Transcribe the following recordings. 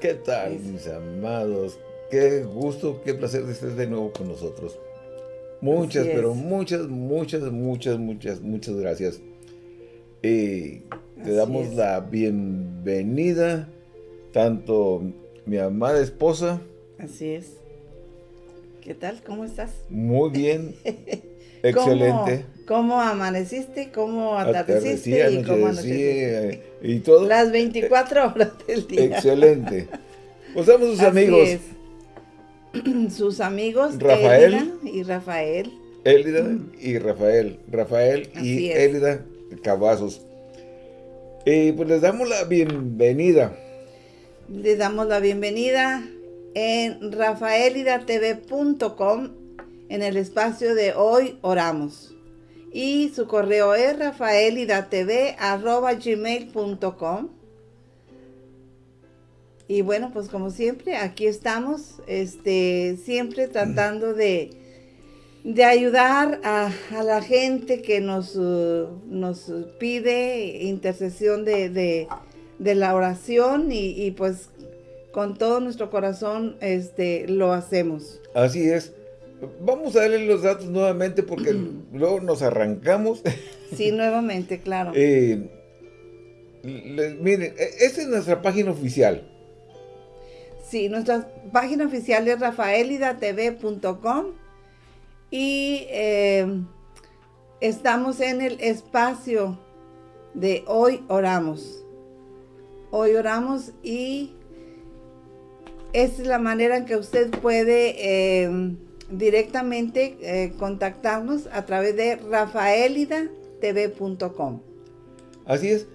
¿Qué tal, mis amados? Qué gusto, qué placer de estar de nuevo con nosotros. Muchas, pero muchas, muchas, muchas, muchas, muchas gracias. Y te damos la bienvenida, tanto mi amada esposa. Así es. ¿Qué tal? ¿Cómo estás? Muy bien. Excelente. ¿Cómo, amaneciste? ¿Cómo atardeciste? y cómo anocheciste? Y todo. Las 24 horas del día. Excelente. Pues somos sus amigos. sus amigos Rafael y Rafael. Élida y Rafael. Rafael y Élida Cavazos. Y pues les damos la bienvenida. Les damos la bienvenida en rafaelidatv.com en el espacio de Hoy Oramos. Y su correo es rafaelidatv.gmail.com Y bueno, pues como siempre, aquí estamos, este, siempre tratando de, de ayudar a, la gente que nos, uh, nos pide intercesión de, la oración y, pues con todo nuestro corazón este, lo hacemos. Así es. Vamos a darle los datos nuevamente porque luego nos arrancamos. Sí, nuevamente, claro. Eh, miren, e, esta es nuestra página oficial. Sí, nuestra página oficial es rafaelidatv.com y eh, estamos en el espacio de Hoy Oramos. Hoy oramos y es la manera en que usted puede eh, directamente eh, contactarnos a través de rafaelidatv.com. Así es.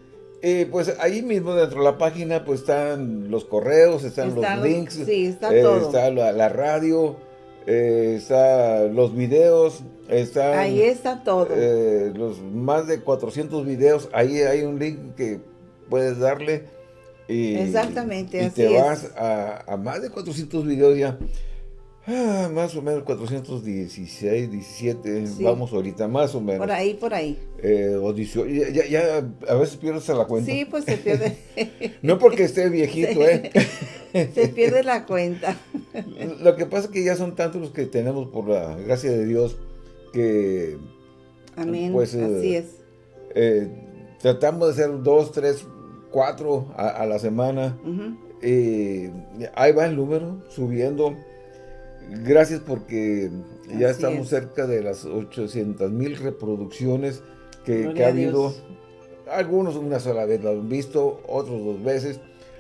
Eh, pues ahí mismo dentro de la página pues están los correos, están los links, sí, está, eh, todo. está la, radio, está los videos, está ahí está todo. los más de 400 videos, ahí hay un link que puedes darle y, Exactamente, y te vas a, a, más de 400 videos ya. Ah, más o menos 416, 17, vamos ahorita, más o menos. Por ahí, por ahí. Eh, ya, ya, a veces pierdes la cuenta. Sí, pues se pierde. no porque esté viejito, ¿eh? se pierde la cuenta. Lo que pasa es que ya son tantos los que tenemos, por la gracia de Dios, que... Amén, pues, eh, así es. Eh, tratamos de hacer dos, tres, cuatro a, la semana. ahí va el número, subiendo Gracias porque ya estamos cerca de las 800 mil reproducciones que, ha habido. Algunos una sola vez lo han visto, otros dos veces.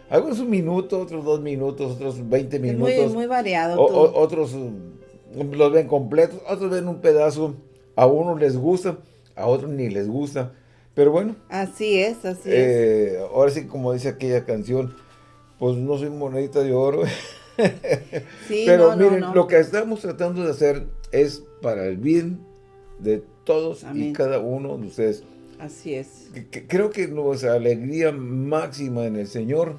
Algunos un minuto, otros dos minutos, otros 20 minutos. muy, muy variado. otros mm, los ven completos, otros ven un pedazo. A unos les gusta, a otros ni les gusta. Pero bueno. Así es, así eh, Ahora sí, como dice aquella canción, pues no soy monedita de oro. Pero miren, lo que estamos tratando de hacer es para el bien de todos y cada uno de ustedes. Así es. creo que nuestra alegría máxima en el Señor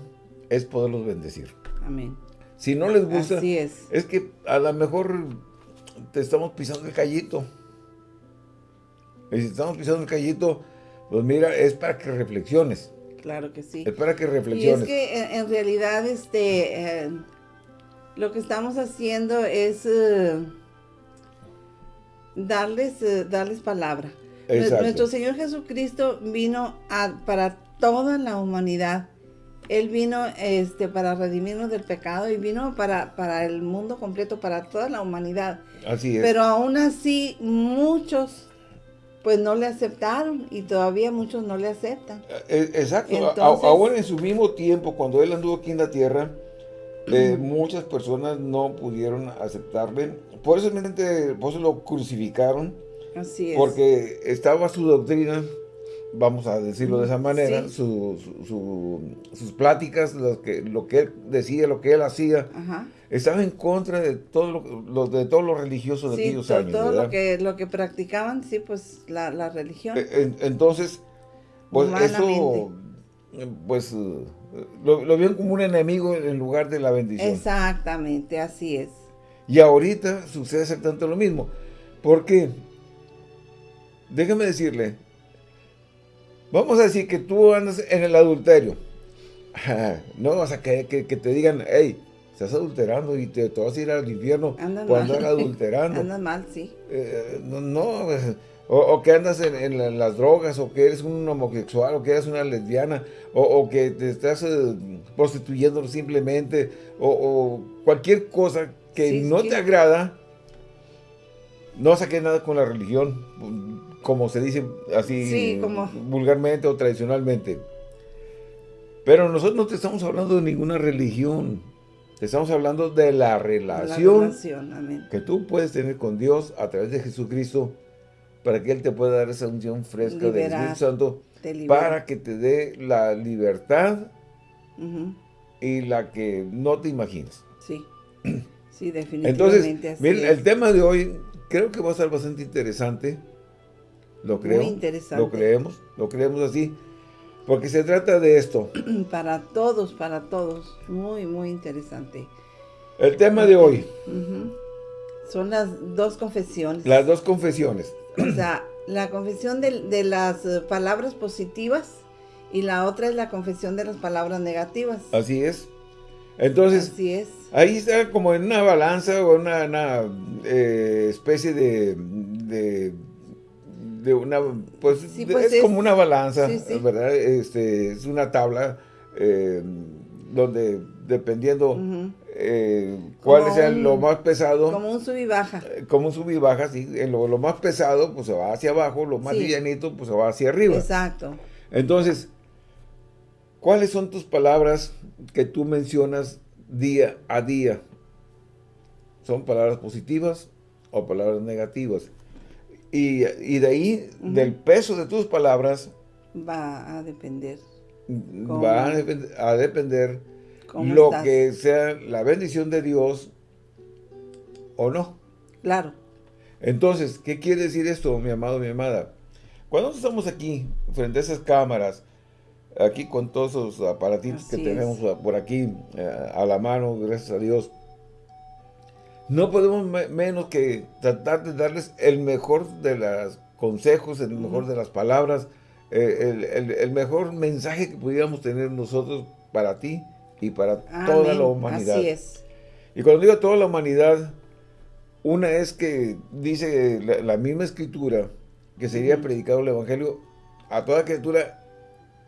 es poderlos bendecir. Amén. Si no les gusta, es. es que a lo mejor te estamos pisando el callito. Y si estamos pisando el callito, pues mira, es para que reflexiones. Claro que sí. Es para que reflexiones. Y es que en, realidad, este, eh, lo que estamos haciendo es eh, darles, eh, darles palabra. Nuestro Señor Jesucristo vino para toda la humanidad. Él vino este, para redimirnos del pecado y vino para, para el mundo completo, para toda la humanidad. Así es. Pero aún así, muchos pues no le aceptaron y todavía muchos no le aceptan. Eh, exacto. Aún en su mismo tiempo, cuando Él anduvo aquí en la tierra, eh, muchas personas no pudieron aceptarle. Por eso, por eso lo crucificaron. Así es. Porque estaba su doctrina, vamos a decirlo de esa manera, sus pláticas, lo que, lo que él decía, lo que él hacía, estaba en contra de todo lo, de todos los religiosos de aquellos años. todo lo que, lo que practicaban, sí, pues la, religión. E, entonces, pues eso, pues lo, lo vieron como un enemigo en lugar de la bendición. Exactamente, así es. Y ahorita sucede exactamente lo mismo. Porque, déjeme decirle, vamos a decir que tú andas en el adulterio. no, o sea, que, que, te digan, hey, estás adulterando y te, vas a ir al infierno cuando andas adulterando. Andas mal, sí. Eh, no, no o, que andas en, las drogas, o que eres un homosexual, o que eres una lesbiana, o, que te estás eh, prostituyendo simplemente, o, cualquier cosa que no te agrada, no saques nada con la religión, como se dice así vulgarmente o tradicionalmente. Pero nosotros no te estamos hablando de ninguna religión. Estamos hablando de la relación, que tú puedes tener con Dios a través de Jesucristo para que Él te pueda dar esa unción fresca del Espíritu Santo para que te dé la libertad y la que no te imaginas. Sí, sí, definitivamente. Entonces, miren, el tema de hoy creo que va a ser bastante interesante. Lo creo. Muy interesante. Lo creemos, lo creemos así. Porque se trata de esto. Para todos, para todos. Muy, muy interesante. El tema de hoy. Son las dos confesiones. Las dos confesiones. O sea, la confesión de, las eh, palabras positivas y la otra es la confesión de las palabras negativas. Así es. Entonces, Así es. ahí está como en una balanza o una, eh, especie de de una, pues, pues es, como una balanza, ¿verdad? Este, es una tabla eh, donde dependiendo eh, cuál sea lo más pesado. Como un sub y baja. Eh, como un sub y baja, sí. Lo, lo, más pesado, pues se va hacia abajo, lo más livianito, pues se va hacia arriba. Exacto. Entonces, ¿cuáles son tus palabras que tú mencionas día a día? ¿Son palabras positivas o palabras negativas? Y, de ahí, del peso de tus palabras... Va a depender. Va a, depender lo que sea la bendición de Dios o no. Claro. Entonces, ¿qué quiere decir esto, mi amado, mi amada? Cuando estamos aquí, frente a esas cámaras, aquí con todos esos aparatitos que tenemos por aquí eh, a la mano, gracias a Dios, no podemos menos que tratar de darles el mejor de los consejos, el mejor de las palabras, eh, el, mejor mensaje que pudiéramos tener nosotros para ti y para toda la humanidad. Así es. Y cuando digo toda la humanidad, una es que dice la, misma escritura que sería predicado el evangelio a toda criatura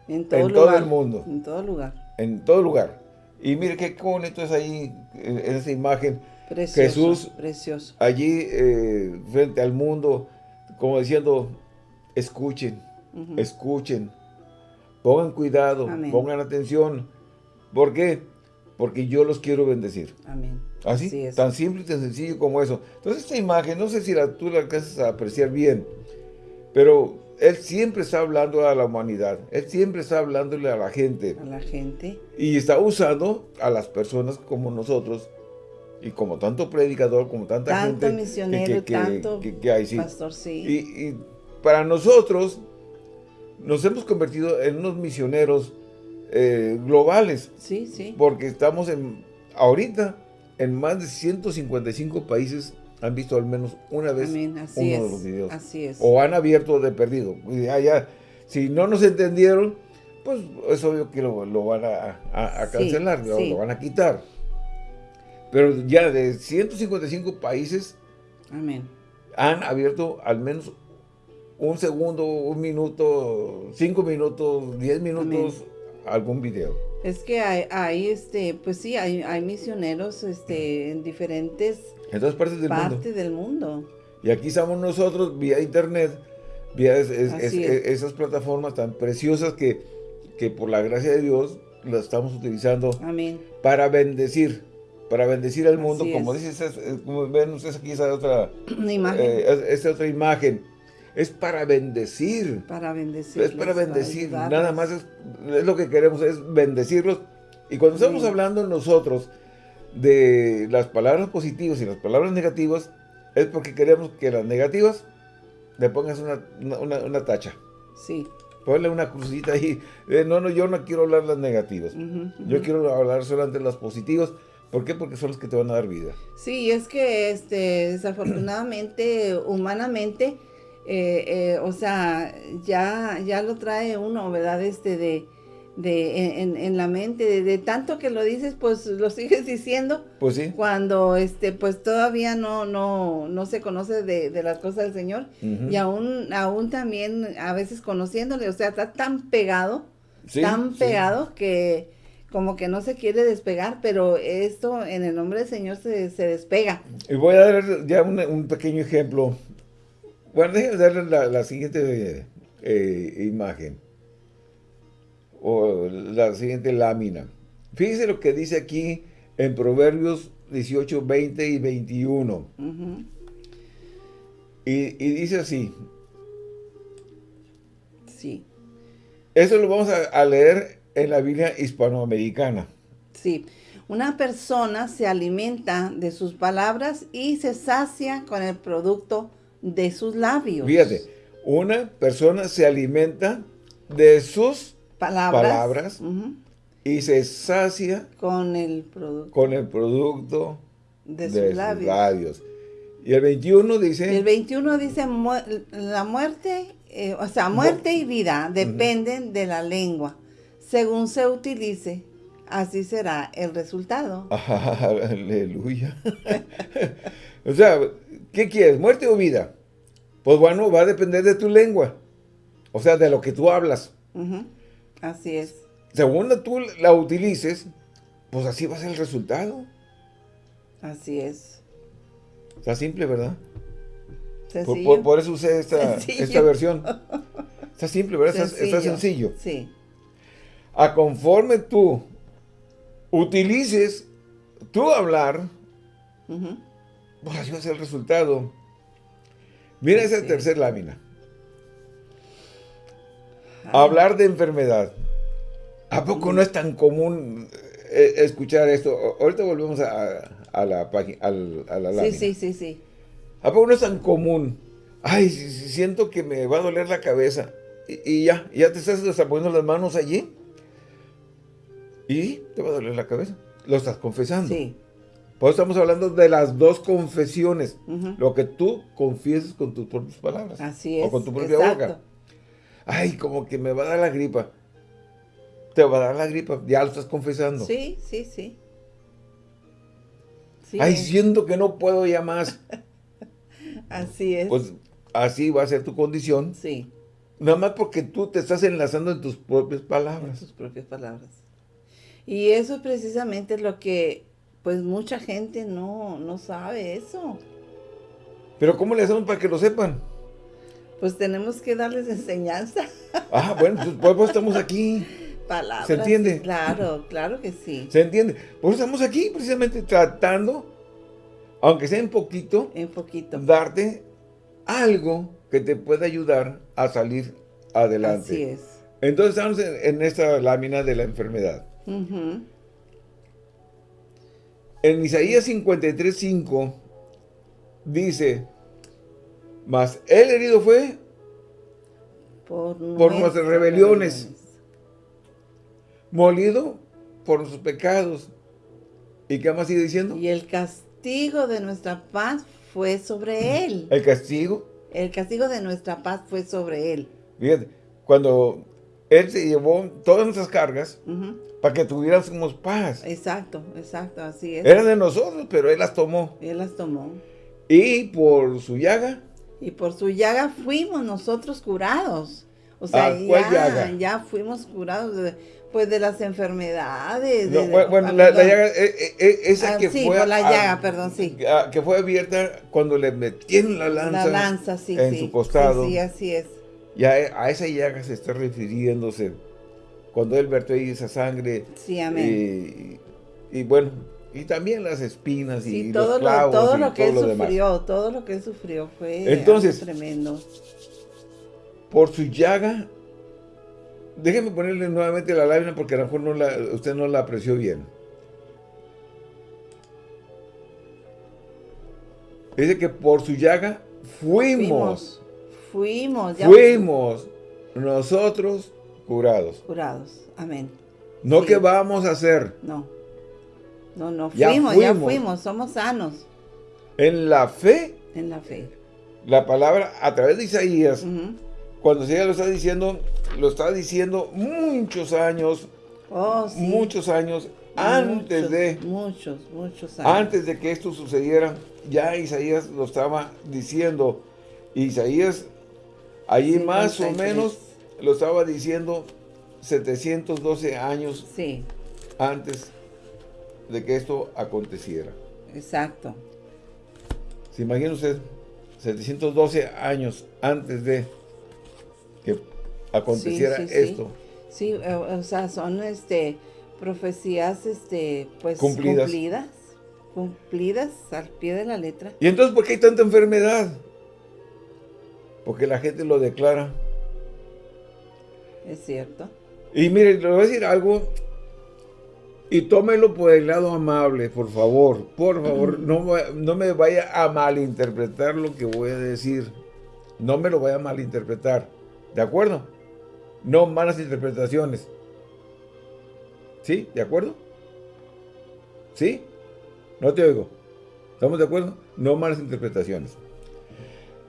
en todo, el mundo. En todo lugar. En todo lugar. Y mire qué bonito es ahí en esa imagen Jesús precioso. allí eh, frente al mundo, como diciendo, escuchen, escuchen, pongan cuidado, pongan atención. ¿Por qué? Porque yo los quiero bendecir. Amén. Así, tan simple y tan sencillo como eso. Entonces esta imagen, no sé si la, tú la alcanzas a apreciar bien, pero Él siempre está hablando a la humanidad. Él siempre está hablándole a la gente. A la gente. Y está usando a las personas como nosotros y como tanto predicador, como tanta gente misionero, que, tanto que, hay, pastor, sí. Y, para nosotros nos hemos convertido en unos misioneros eh, globales. Sí, sí. Porque estamos en ahorita en más de 155 países han visto al menos una vez uno de los videos. Así es. O han abierto de perdido. ya, si no nos entendieron, pues es obvio que lo, van a, cancelar, lo van a quitar. Pero ya de 155 países han abierto al menos un segundo, un minuto, cinco minutos, diez minutos, algún video. Es que hay, este, pues sí, hay, hay misioneros este, en diferentes en todas partes del del mundo. Y aquí estamos nosotros vía internet, vía esas plataformas tan preciosas que, que por la gracia de Dios las estamos utilizando para bendecir para bendecir al mundo, como dices, como ven ustedes aquí esa otra imagen. Eh, otra imagen, es para bendecir. Para bendecir. Es para bendecir, nada más es, lo que queremos, es bendecirlos. Y cuando estamos hablando nosotros de las palabras positivas y las palabras negativas, es porque queremos que las negativas le pongas una, tacha. Sí. Ponle una crucita ahí. Eh, no, no, yo no quiero hablar las negativas. Yo quiero hablar solamente las positivas ¿Por qué? Porque son los que te van a dar vida. Sí, es que este, desafortunadamente, humanamente, eh, eh, o sea, ya, ya lo trae uno, ¿verdad? Este de, de, en, la mente, de, tanto que lo dices, pues lo sigues diciendo. Pues sí. Cuando este, pues todavía no, no, no se conoce de, las cosas del Señor. Y aún, aún también a veces conociéndole, o sea, está tan pegado, tan pegado que como que no se quiere despegar, pero esto en el nombre del Señor se, despega. Y voy a dar ya un, pequeño ejemplo. Bueno, déjenme darle la, siguiente eh, imagen o la siguiente lámina. Fíjense lo que dice aquí en Proverbios 18, 20 y 21. y, dice así. Sí. Eso lo vamos a, leer en la Biblia hispanoamericana. Sí. Una persona se alimenta de sus palabras y se sacia con el producto de sus labios. Fíjate, una persona se alimenta de sus palabras, y se sacia con el producto, con el producto de, sus, labios. Y el 21 dice... El 21 dice, la muerte, eh, o sea, muerte y vida dependen de la lengua. Según se utilice, así será el resultado. Aleluya. o sea, ¿qué quieres? ¿Muerte o vida? Pues bueno, va a depender de tu lengua. O sea, de lo que tú hablas. Así es. Según tú la utilices, pues así va a ser el resultado. Así es. Está simple, ¿verdad? Por, por, eso usé esta, esta, versión. Está simple, ¿verdad? Está, sencillo. Sí. A conforme tú utilices tu hablar, pues así va a ser el resultado. Mira esa tercera lámina. Hablar de enfermedad. ¿A poco no es tan común eh, escuchar esto? Ahorita volvemos a, la página, a la lámina. Sí, sí, sí, sí. ¿A poco no es tan común? Ay, siento que me va a doler la cabeza. Y, ya, ya te estás poniendo las manos allí. Y te va a doler la cabeza. Lo estás confesando. Sí. Por eso estamos hablando de las dos confesiones. Lo que tú confieses con tus propias palabras. Así es. O con tu propia boca ay, como que me va a dar la gripa. Te va a dar la gripa, ya lo estás confesando. Sí, sí, sí. ay, siento que no puedo ya más. así es. Pues así va a ser tu condición. Sí. Nada más porque tú te estás enlazando en tus propias palabras. En tus propias palabras. Y eso precisamente es lo que, pues mucha gente no, no sabe eso. Pero ¿cómo le hacemos para que lo sepan? pues tenemos que darles enseñanza. Ah, bueno, pues por eso estamos aquí. Palabras. ¿Se entiende? Claro, claro que sí. ¿Se entiende? Por eso estamos aquí precisamente tratando, aunque sea en poquito, en poquito, darte algo que te pueda ayudar a salir adelante. Así es. Entonces estamos en, esta lámina de la enfermedad. En Isaías 53.5 dice, mas el herido fue por, nuestras rebeliones, molido por nuestros pecados. ¿Y qué más sigue diciendo? Y el castigo de nuestra paz fue sobre él. ¿El castigo? El castigo de nuestra paz fue sobre él. Fíjate, cuando él se llevó todas nuestras cargas para que tuviéramos paz. Exacto, exacto, así es. Eran de nosotros, pero él las tomó. Él las tomó. Y por su llaga y por su llaga fuimos nosotros curados. O sea, ya, ya fuimos curados de, pues de las enfermedades. bueno, la, llaga, eh, eh, eh, esa ah, que sí, fue... por la llaga, perdón, sí. Que fue abierta cuando le metieron la lanza, la lanza sí, en su costado. Sí, así es. Y a, esa llaga se está refiriéndose cuando él vertió ahí esa sangre. Sí, amén. y bueno, y también las espinas y todo los clavos lo, todo lo que él sufrió, todo lo que él sufrió fue Entonces, tremendo. Por su llaga, déjeme ponerle nuevamente la lámina porque a lo mejor no la, usted no la apreció bien. Dice que por su llaga fuimos. Fuimos. Fuimos nosotros curados. Curados. Amén. No que vamos a hacer. No. No, no fuimos, ya fuimos, somos sanos. En la fe. En la fe. La palabra, a través de Isaías, cuando ella lo está diciendo, lo está diciendo muchos años, Oh, sí. muchos años antes Muchos, de, Muchos, muchos años. antes de que esto sucediera, ya Isaías lo estaba diciendo. Isaías, allí más o 53. menos, lo estaba diciendo 712 años Sí, antes de que esto aconteciera. exacto. ¿Se imagina usted? 712 años antes de que aconteciera sí, sí. esto. Sí, eh, o sea, son este profecías este pues Cumplidas. cumplidas, cumplidas al pie de la letra. ¿Y entonces por qué hay tanta enfermedad? Porque la gente lo declara. Es cierto. Y mire, le voy a decir algo. Y tómelo por el lado amable, por favor. Por favor, no, no me vaya a malinterpretar lo que voy a decir. No me lo vaya a malinterpretar. ¿De acuerdo? No malas interpretaciones. ¿Sí? ¿De acuerdo? ¿Sí? No te oigo. ¿Estamos de acuerdo? No malas interpretaciones.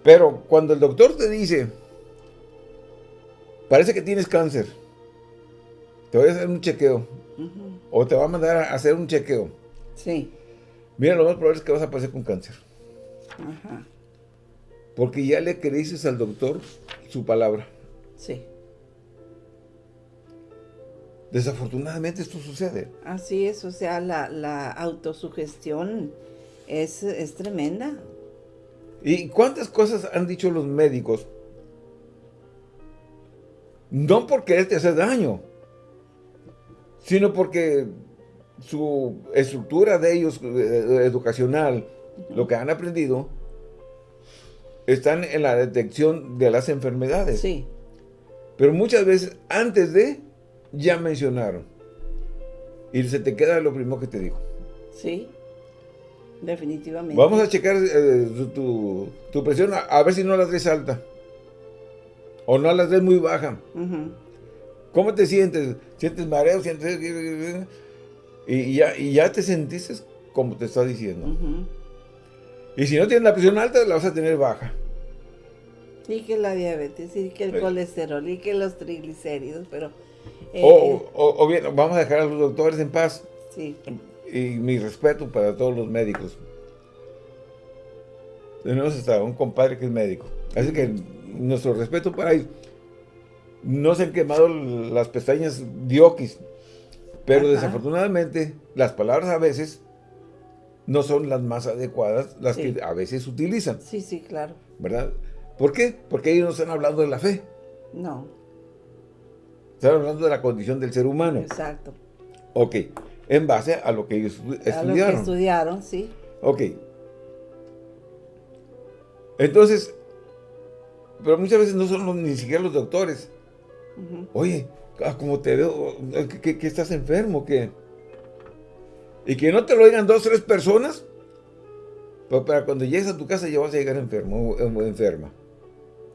Pero cuando el doctor te dice, parece que tienes cáncer, te voy a hacer un chequeo, o te va a mandar a hacer un chequeo. Sí. Mira, lo más probable es que vas a pasar con cáncer. Ajá. Porque ya le creíces al doctor su palabra. Sí. Desafortunadamente esto sucede. Así es, o sea, la, la autosugestión es, es tremenda. ¿Y cuántas cosas han dicho los médicos? No por quererte hacer daño, sino porque su estructura de ellos eh, educacional, lo que han aprendido, están en la detección de las enfermedades. Sí, Pero muchas veces antes de, ya mencionaron. Y se te queda lo primero que te digo. sí, definitivamente. Vamos a checar eh, tu- tu, tu presión, a, a ver si no la traes alta. O no la traes muy baja. ¿Cómo te sientes? ¿Sientes mareo? ¿Sientes...? Y, ya, y ya te sentiste como te está diciendo. Y si no tienes la presión alta, la vas a tener baja. Y que la diabetes, y que el Sí. colesterol, y que los triglicéridos, pero... eh, O, o- o bien, vamos a dejar a los doctores en paz. sí, Y mi respeto para todos los médicos. Tenemos hasta un compadre que es médico. Así que nuestro respeto para ellos. No se han quemado las pestañas diokis. Pero Ajá. desafortunadamente, las palabras a veces no son las más adecuadas, las Sí. que a veces utilizan, sí, sí, claro. ¿verdad? ¿Por qué? Porque ellos no están hablando de la fe. No, Están hablando de la condición del ser humano. exacto. Ok. En base a lo que ellos estu- A lo que estudiaron. estudiaron, sí. Ok. Entonces, pero muchas veces no son los- ni siquiera los doctores. Oye, ah, como te veo, que, estás enfermo, que... Y que no te lo digan dos, tres personas, pues para cuando llegues a tu casa ya vas a llegar enfermo o enferma.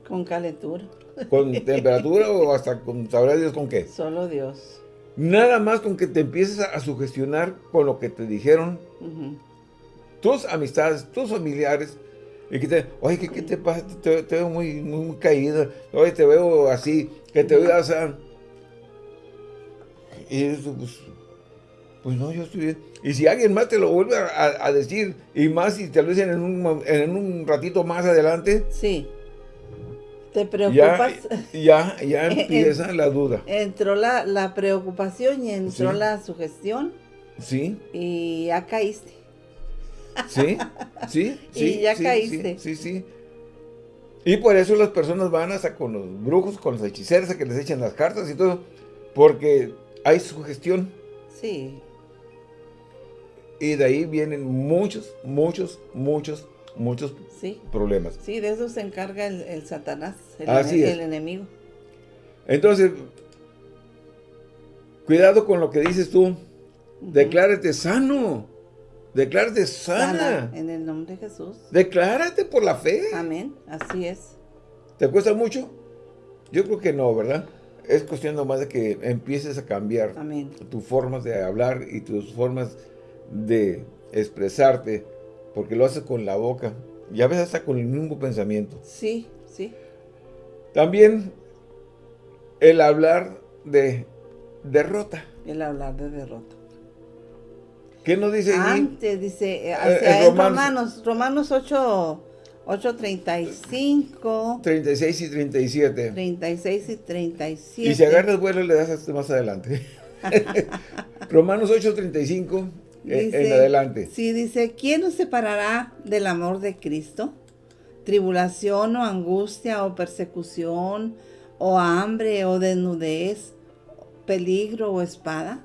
Con calentura. Con temperatura o hasta con, sabrá Dios con qué. Solo Dios. Nada más con que te empieces a, a sugestionar con lo que te dijeron tus amistades, tus familiares, y que te, oye, ¿qué, qué te pasa? Te, te veo muy, muy, muy caída, oye, te veo así, que te veo así. Y eso, pues, pues no, yo estoy bien. Y si alguien más te lo vuelve a, a- decir, y más si te lo dicen en un, en un ratito más adelante, Sí. Te ya, preocupas. ya, ya empieza la duda. Entró la, la preocupación y entró Sí. la sugestión ¿Sí? y ya caíste. ¿Sí? ¿Sí? Y sí, ya sí, caíste. Sí, sí, sí. Y por eso las personas van hasta con los brujos, con los hechiceros, a que les echen las cartas y todo, porque hay sugestión. Sí. Y de ahí vienen muchos, muchos, muchos, muchos Sí. problemas. Sí, de eso se encarga el, el Satanás, el, Así ene- es. el enemigo. Entonces, cuidado con lo que dices tú. Declárate sano. Declárate sana. Sana, en el nombre de Jesús. Declárate por la fe. Amén. Así es. ¿Te cuesta mucho? Yo creo que no, ¿verdad? Es cuestión nomás de que empieces a cambiar Amén. tus formas de hablar y tus formas de expresarte, porque lo haces con la boca y a veces hasta con el mismo pensamiento. Sí, sí. También el hablar de derrota. El hablar de derrota. ¿Qué nos dice Antes, dice, eh, hacia eh, Romanos, Romanos 8, 8, 35. 36 y 37. 36 y 37. Y si agarras vuelo le das hasta más adelante. Romanos 8, 35 eh, en adelante. Sí, dice, ¿quién nos separará del amor de Cristo? ¿Tribulación o angustia o persecución o hambre o desnudez, peligro o espada?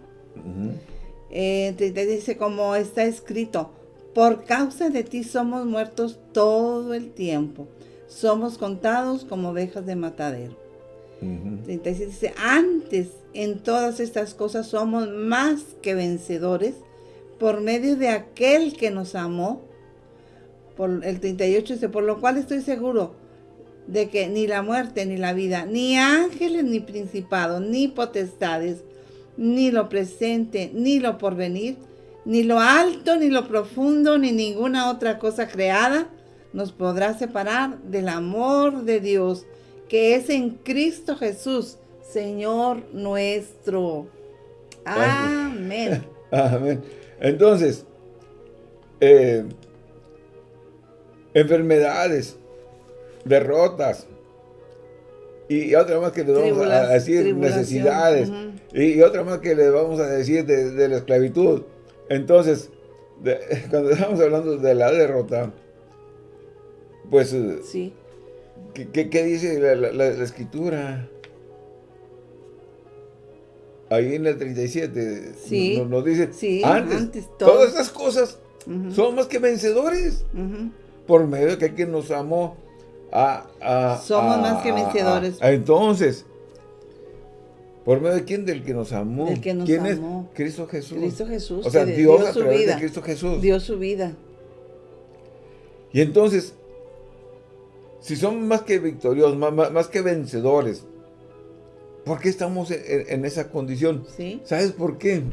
Eh, dice, como está escrito, por causa de ti somos muertos todo el tiempo. Somos contados como ovejas de matadero. 37 dice, antes en todas estas cosas somos más que vencedores por medio de aquel que nos amó. Por el 38 dice, por lo cual estoy seguro de que ni la muerte, ni la vida, ni ángeles, ni principados, ni potestades, ni lo presente, ni lo porvenir, ni lo alto, ni lo profundo, ni ninguna otra cosa creada nos podrá separar del amor de Dios que es en Cristo Jesús, Señor nuestro. Amén. Amén. Entonces, eh, enfermedades, derrotas, y otra más que le vamos a decir necesidades, y, otra más que le vamos a decir de, la esclavitud. Entonces, cuando estamos hablando de la derrota, pues, sí. ¿qué, dice la, escritura? Ahí en el 37 sí, nos, dice, antes, todas estas cosas son más que vencedores por medio de que quien nos amó a, somos más que vencedores. entonces, ¿Por medio de quién? Del que nos amó. Que nos ¿Quién amó. es? Cristo Jesús. Cristo Jesús. O sea, Dios a través de Cristo Jesús. Dio su vida. Y entonces, si somos más que victoriosos, más, que vencedores, ¿por qué estamos en, esa condición? ¿Sí? ¿Sabes por qué?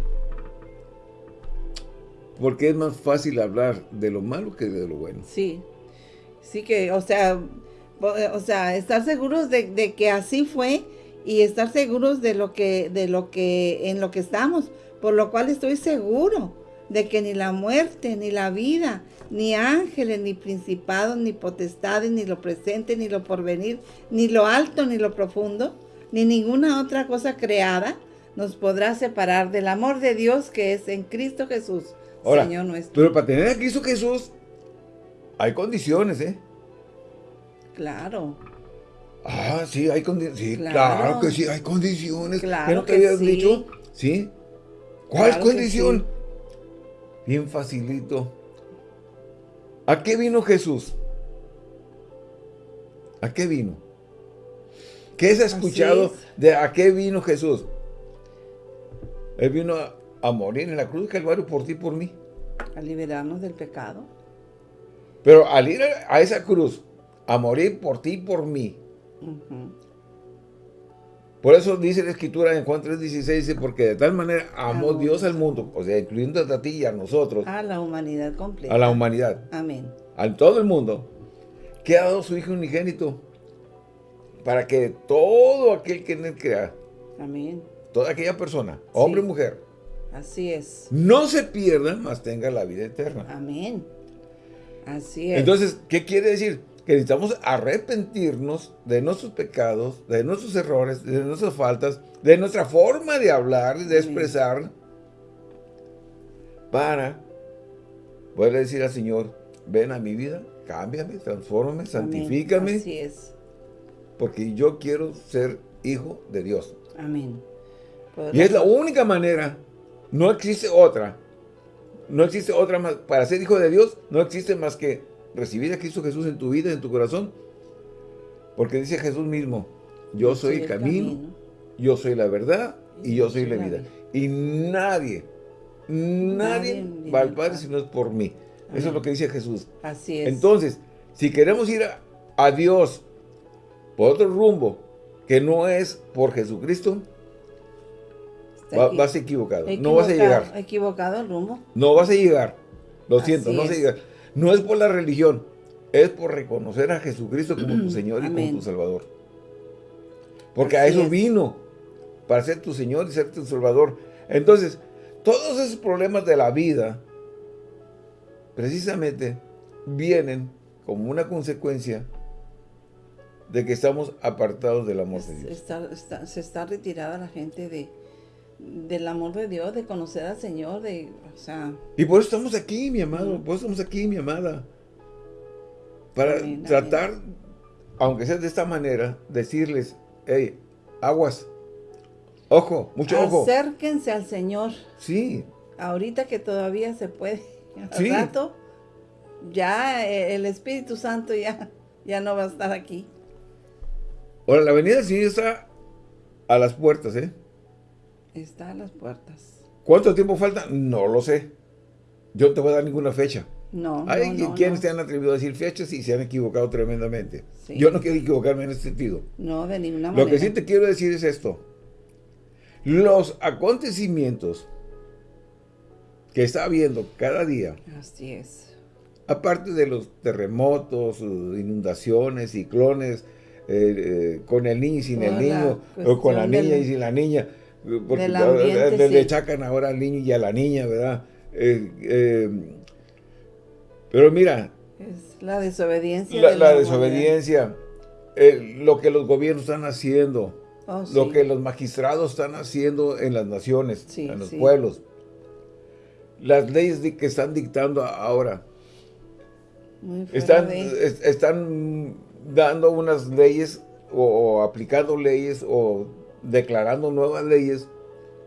Porque es más fácil hablar de lo malo que de lo bueno. Sí. Sí que, o sea, o sea, estar seguros de, de que así fue y estar seguros de lo que, de lo que, en lo que estamos, por lo cual estoy seguro de que ni la muerte, ni la vida, ni ángeles, ni principados, ni potestades, ni lo presente, ni lo porvenir, ni lo alto, ni lo profundo, ni ninguna otra cosa creada nos podrá separar del amor de Dios que es en Cristo Jesús, Señor nuestro. Pero para tener a Cristo Jesús hay condiciones, ¿eh? Claro. Ah, sí, hay condiciones. Sí, claro. que sí, hay condiciones. Claro ¿Qué no te habías dicho? ¿Sí? ¿Cuál condición? Bien facilito. ¿A qué vino Jesús? ¿A qué vino? ¿Qué has escuchado de a qué vino Jesús? Él vino a, morir en la cruz del Calvario por ti y por mí. A liberarnos del pecado. Pero al ir a esa cruz, a morir por ti y por mí, por eso dice la escritura en Juan 3.16, dice, porque de tal manera amó Dios al mundo, o sea, incluyendo a ti y a nosotros. A la humanidad completa. A la humanidad. Amén. A todo el mundo, que ha dado su Hijo unigénito, para que todo aquel que en él crea, Amén. toda aquella persona, hombre o mujer, así es, no se pierda, mas tenga la vida eterna. Amén. Así es. Entonces, ¿qué quiere decir? que necesitamos arrepentirnos de nuestros pecados, de nuestros errores, de nuestras faltas, de nuestra forma de hablar, de expresar, para poder decir al Señor, ven a mi vida, cámbiame, transfórmame, santifícame. Así es. Porque yo quiero ser hijo de Dios. Amén. Y es la única manera, no existe otra, no existe otra más, para ser hijo de Dios, no existe más que recibir a Cristo Jesús en tu vida, en tu corazón. Porque dice Jesús mismo, yo, soy, el camino, yo soy la verdad y yo soy la vida. Y nadie, nadie, va al Padre si no es por mí. Eso es lo que dice Jesús. Así es. Entonces, si queremos ir a, Dios por otro rumbo, que no es por Jesucristo, vas equivocado. No vas a llegar. Equivocado el rumbo. No vas a llegar. Lo siento, no vas a llegar. No es por la religión, es por reconocer a Jesucristo como tu Señor y como tu Salvador. Porque a eso vino, para ser tu Señor y ser tu Salvador. Entonces, todos esos problemas de la vida, precisamente, vienen como una consecuencia de que estamos apartados del amor de Dios. se está retirada la gente de, del amor de Dios, de conocer al Señor, de, o sea... Y por eso estamos aquí, mi amado, por eso estamos aquí, mi amada. Para tratar, aunque sea de esta manera, decirles, hey, aguas, ojo, mucho ojo. Acérquense al Señor. Sí. Ahorita que todavía se puede, al rato, ya eh, el Espíritu Santo ya, ya no va a estar aquí. Ahora, la venida del Señor está a las puertas, ¿eh? Está a las puertas. ¿Cuánto tiempo falta? No lo sé. Yo no te voy a dar ninguna fecha. No, Hay quienes te han atrevido a decir fechas y se han equivocado tremendamente. Yo no quiero equivocarme en ese sentido. No, de ninguna manera. Lo que sí te quiero decir es esto. Los acontecimientos que está habiendo cada día. Así es. Aparte de los terremotos, inundaciones, ciclones, eh, eh, con el niño y sin el niño, o con la niña y sin la niña porque le, chacan ahora al niño y a la niña, ¿verdad? Eh, eh, pero mira. Es la desobediencia. La, desobediencia, lo que los gobiernos están haciendo, oh, lo que los magistrados están haciendo en las naciones, en los pueblos, las leyes que están dictando ahora. Están, están dando unas leyes o aplicando leyes o declarando nuevas leyes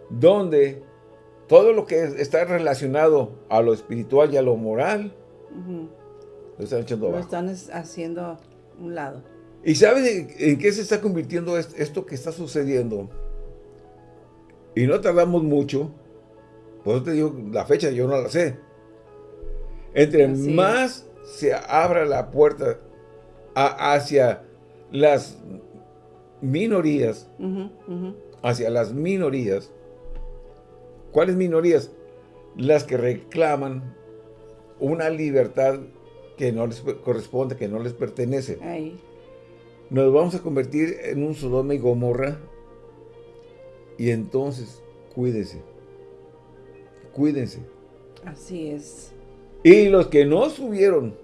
donde todo lo que está relacionado a lo espiritual y a lo moral lo están echando abajo. Lo están haciendo un lado. ¿Y sabes en qué se está convirtiendo esto que está sucediendo? Y no tardamos mucho, por eso te digo, la fecha yo no la sé. Entre más se abra la puerta hacia las minorías hacia las minorías. ¿Cuáles minorías? Las que reclaman una libertad que no les corresponde, que no les pertenece. Nos vamos a convertir en un Sodoma y Gomorra y entonces cuídense. Cuídense. Así es. Y los que no subieron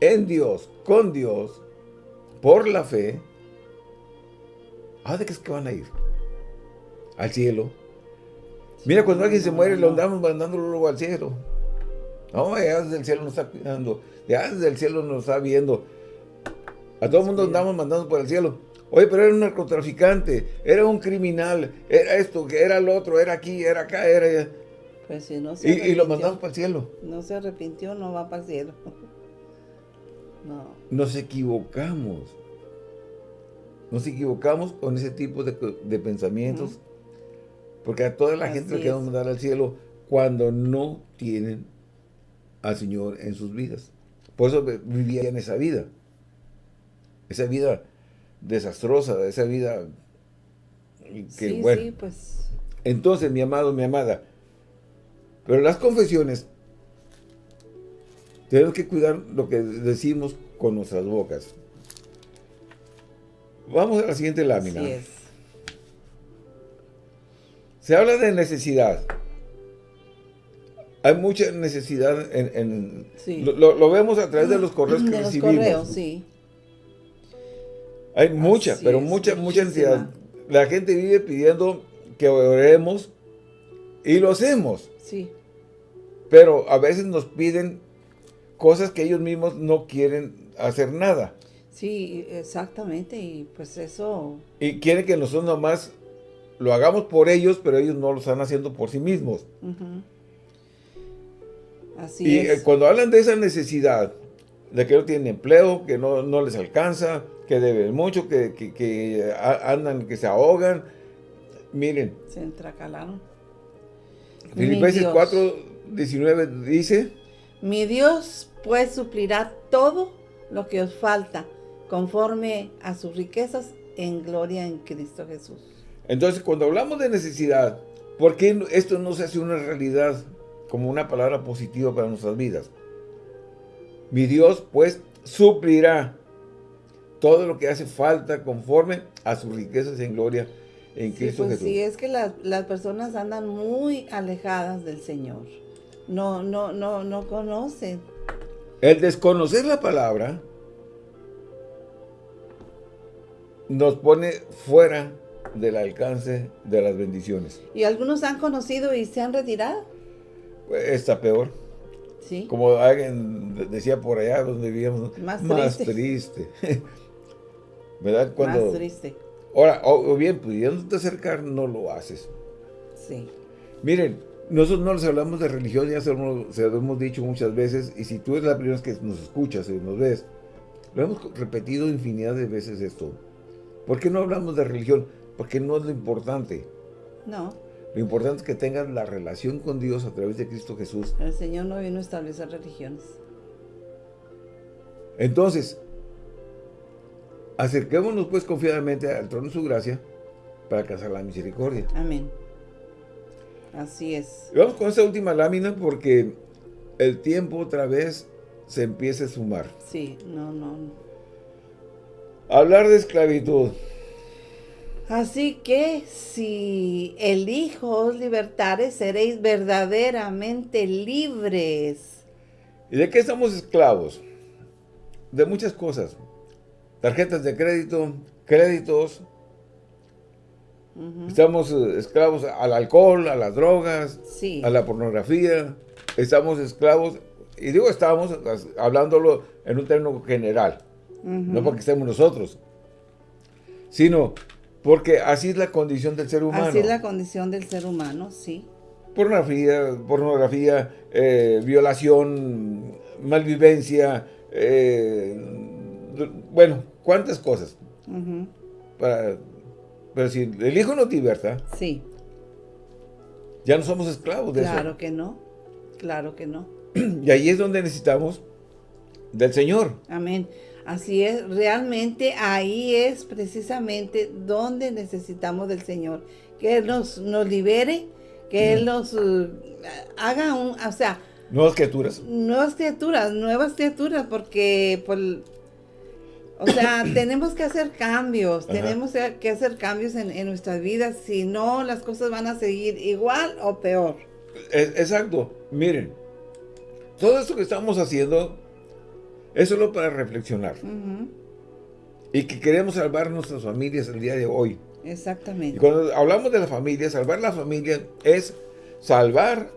en Dios, con Dios, por la fe, ¿a de qué es que van a ir? Al cielo. Mira, cuando alguien se muere, lo andamos mandándolo luego al cielo. No, ya desde el cielo nos está cuidando. Ya desde el cielo nos está viendo. A todo el mundo andamos mandando por el cielo. Oye, pero era un narcotraficante, era un criminal, era esto, era el otro, era aquí, era acá, era... Pues si no se y, y lo mandamos para el cielo. No se arrepintió, no va para el cielo. Nos equivocamos. Nos equivocamos con ese tipo de, pensamientos. Porque a toda la gente le queremos mandar al cielo cuando no tienen al Señor en sus vidas. Por eso vivían esa vida. Esa vida desastrosa, esa vida que, bueno. pues. Entonces, mi amado, mi amada, pero las confesiones tenemos que cuidar lo que decimos con nuestras bocas. Vamos a la siguiente lámina. Se habla de necesidad. Hay mucha necesidad en... lo, vemos a través de los correos que recibimos. sí. Hay mucha, pero mucha, mucha necesidad. La gente vive pidiendo que oremos y lo hacemos. Sí. Pero a veces nos piden cosas que ellos mismos no quieren hacer nada. Sí, exactamente, y pues eso... Y quieren que nosotros nomás lo hagamos por ellos, pero ellos no lo están haciendo por sí mismos. Así y eh, cuando hablan de esa necesidad, de que no tienen empleo, que no, les alcanza, que deben mucho, que, andan, que se ahogan, miren. Se entracalaron. Filipenses 4, 19 dice... Mi Dios pues suplirá todo lo que os falta conforme a sus riquezas en gloria en Cristo Jesús. Entonces, cuando hablamos de necesidad, ¿por qué esto no se hace una realidad como una palabra positiva para nuestras vidas? Mi Dios, pues, suplirá todo lo que hace falta conforme a sus riquezas en gloria en Cristo pues Jesús. Sí, es que las, las personas andan muy alejadas del Señor. No, no, no, no conocen. El desconocer la palabra nos pone fuera del alcance de las bendiciones. ¿Y algunos han conocido y se han retirado? Está peor. Sí. Como alguien decía por allá donde vivíamos, Más más triste. triste. ¿Verdad? Cuando, Más triste. Ahora, o, o bien, pudiéndote acercar, no lo haces. Sí. Miren, nosotros no les hablamos de religión, ya se lo, se lo hemos dicho muchas veces, y si tú es la primera vez que nos escuchas y nos ves, lo hemos repetido infinidad de veces esto. ¿Por qué no hablamos de religión? Porque no es lo importante. No, Lo importante es que tengas la relación con Dios a través de Cristo Jesús. el Señor no vino a establecer religiones. Entonces, acerquémonos pues confiadamente al trono de su gracia para alcanzar la misericordia. Amén. Así es. Vamos con esta última lámina porque el tiempo otra vez se empieza a sumar. Sí, no, no, no. Hablar de esclavitud. Así que si el Hijo os libertare, seréis verdaderamente libres. ¿Y de qué estamos esclavos? De muchas cosas. Tarjetas de crédito, créditos. Estamos eh, esclavos al alcohol, a las drogas, Sí. a la pornografía. Estamos esclavos, y digo estamos hablándolo en un término general. No porque estemos nosotros, sino porque así es la condición del ser humano. Así es la condición del ser humano, sí. pornografía, pornografía eh, violación, malvivencia, eh, bueno, cuántas cosas. Para, pero si el hijo no te liberta, Sí, ya no somos esclavos de claro que no. Claro que no. eso. Y ahí es donde necesitamos del Señor. Amén. Así es, realmente ahí es precisamente donde necesitamos del Señor. Que Él nos, nos libere, que Él nos eh, haga un, o sea, Nuevas criaturas. nuevas criaturas, nuevas criaturas, porque pues, o sea, tenemos que hacer cambios, Ajá. tenemos que hacer cambios en, en nuestras vidas, si no las cosas van a seguir igual o peor. Es- exacto. Miren, todo esto que estamos haciendo es solo para reflexionar. Y que queremos salvar nuestras familias el día de hoy. Y Exactamente. cuando hablamos de la familia, salvar la familia es salvar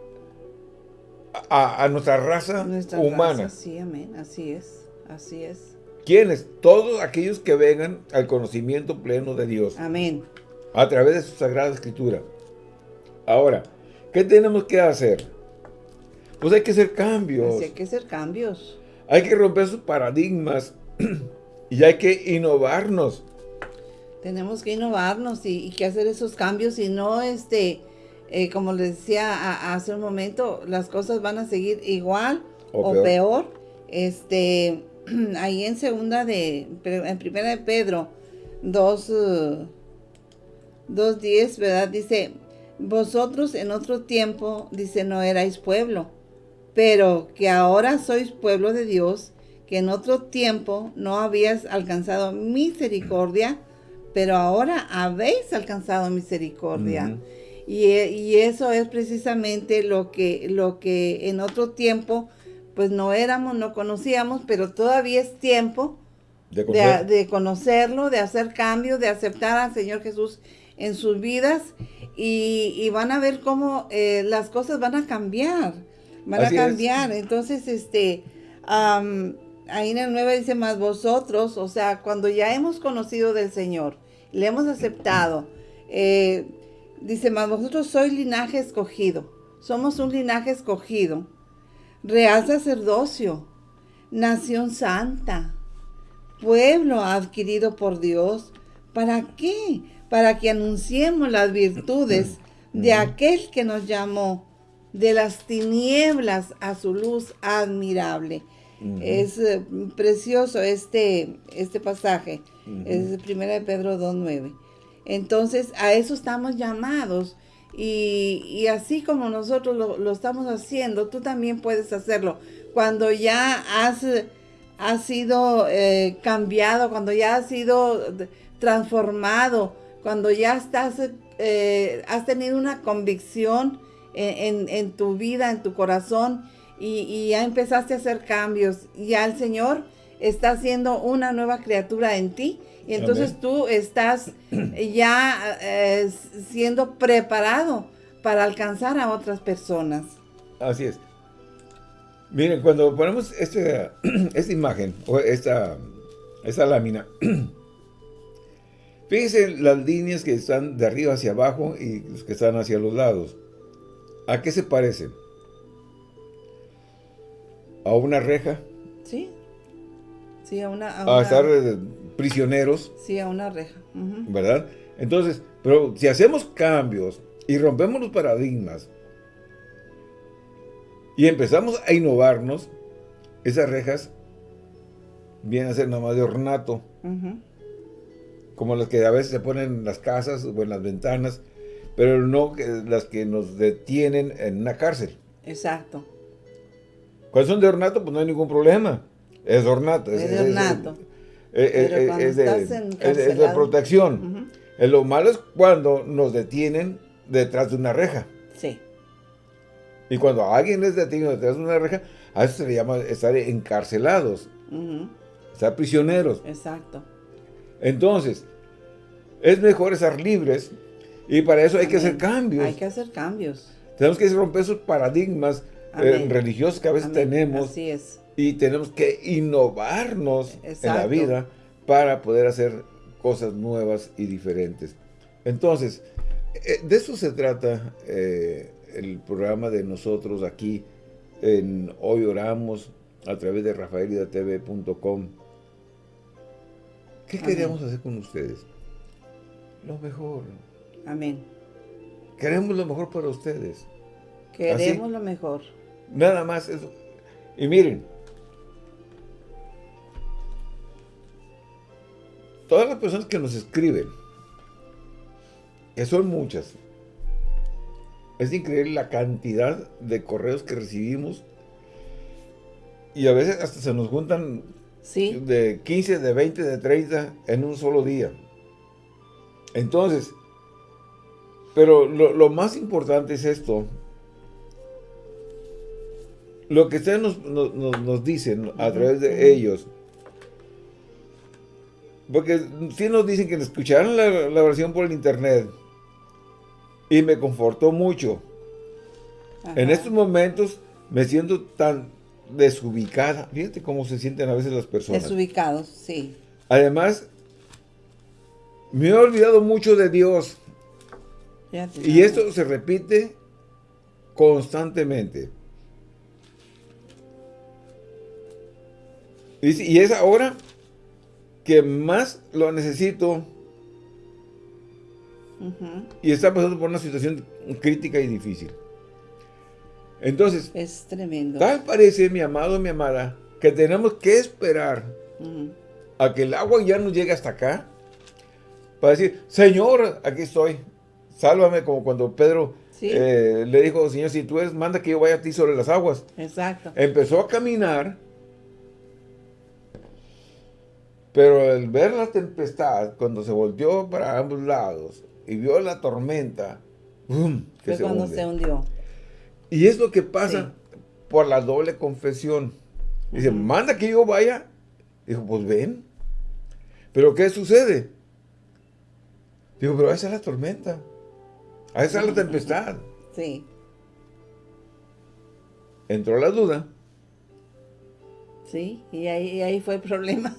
a, a nuestra raza Nuestra humana. raza, sí, amén, así es, así es. ¿Quiénes? Todos aquellos que vengan al conocimiento pleno de Dios Amén. a través de su Sagrada Escritura. Ahora, ¿qué tenemos que hacer? Pues hay que hacer cambios. Así hay que hacer cambios. Hay que romper sus paradigmas y hay que innovarnos. Tenemos que innovarnos y, y que hacer esos cambios y no, este, eh, como les decía a- hace un momento, las cosas van a seguir igual O o, peor. peor. Este, ahí en segunda de, en primera de Pedro 2, eh, 2.10, ¿verdad? Dice, vosotros en otro tiempo, dice, no erais pueblo, pero que ahora sois pueblo de Dios, que en otro tiempo no habías alcanzado misericordia, pero ahora habéis alcanzado misericordia. Y, y eso es precisamente lo que, lo que en otro tiempo, pues no éramos, no conocíamos, pero todavía es tiempo De de, conocer. de conocerlo, de hacer cambios, de aceptar al Señor Jesús en sus vidas y, y van a ver cómo eh, las cosas van a cambiar, van Así a es. cambiar. Entonces, este, am, ahí en el 9 dice más vosotros, o sea, cuando ya hemos conocido del Señor, le hemos aceptado, eh, dice más vosotros sois linaje escogido, somos un linaje escogido, real sacerdocio, nación santa, pueblo adquirido por Dios. ¿Para qué? Para que anunciemos las virtudes de aquel que nos llamó de las tinieblas a su luz admirable. Es eh, precioso este, este pasaje. Ujú. Es de 1 de Pedro 2.9. Entonces, a eso estamos llamados. Y, y así como nosotros lo, estamos haciendo, tú también puedes hacerlo. Cuando ya has ha sido eh, cambiado, cuando ya has sido transformado, cuando ya estás, eh, has tenido una convicción en, tu vida, en tu corazón, y, ya empezaste a hacer cambios, ya el Señor está haciendo una nueva criatura en ti, y entonces tú estás ya eh, siendo preparado para alcanzar a otras personas. Así es. Miren, cuando ponemos este, esta imagen, o esta, esta lámina, fíjense las líneas que están de arriba hacia abajo y los que están hacia los lados. ¿A qué se parecen? ¿A una reja? Sí. Sí, a una... A, estar eh, prisioneros. Sí, a una reja. ¿Verdad? Entonces, pero si hacemos cambios y rompemos los paradigmas, y empezamos a innovarnos, esas rejas vienen a ser nada más de ornato. Como las que a veces se ponen en las casas o en las ventanas, pero no las que nos detienen en una cárcel. Exacto. Cuando son de ornato, pues no hay ningún problema. Es ornato. Es, de ornato. Es, de, protección. Lo malo es cuando nos detienen detrás de una reja. Sí. Y cuando alguien es detenido detrás de una reja, a eso se le llama estar encarcelados. Estar prisioneros. Exacto. Entonces, es mejor estar libres y para eso hay que hacer cambios. Hay que hacer cambios. Tenemos que romper esos paradigmas eh, religiosos que a veces tenemos. Así es. Y tenemos que innovarnos en la vida para poder hacer cosas nuevas y diferentes. Entonces, eh, de eso se trata eh, el programa de nosotros aquí en Hoy Oramos a través de rafaelidatv.com. ¿Qué queríamos hacer con ustedes? Lo mejor. Amén. Queremos lo mejor para ustedes. Queremos lo mejor. Nada más eso. Y miren, todas las personas que nos escriben, que son muchas, es increíble la cantidad de correos que recibimos y a veces hasta se nos juntan de 15, de 20, de 30 en un solo día. Entonces, pero lo, más importante es esto. Lo que ustedes nos, dicen a través de ellos. Porque si nos dicen que escucharon la, la versión por el internet y me confortó mucho. En estos momentos me siento tan desubicada. Fíjate cómo se sienten a veces las personas. Desubicados, sí. Además, me he olvidado mucho de Dios. y esto se repite constantemente. Y, y es ahora que más lo necesito y está pasando por una situación crítica y difícil. Entonces, es tremendo. Tal parece, mi amado, mi amada, que tenemos que esperar a que el agua ya nos llegue hasta acá para decir, Señor, aquí estoy, sálvame, como cuando Pedro eh, le dijo, Señor, si tú eres, manda que yo vaya a ti sobre las aguas. Exacto. Empezó a caminar, pero al ver la tempestad, cuando se volteó para ambos lados, y vio la tormenta, ¡bum! Que se cuando se hundió. Y es lo que pasa por la doble confesión. Dice, manda que yo vaya. Dijo, pues ven. Pero ¿qué sucede? Digo, pero esa es la tormenta. A esa es la tempestad. Sí. Entró la duda. Sí, y ahí, ahí fue el problema.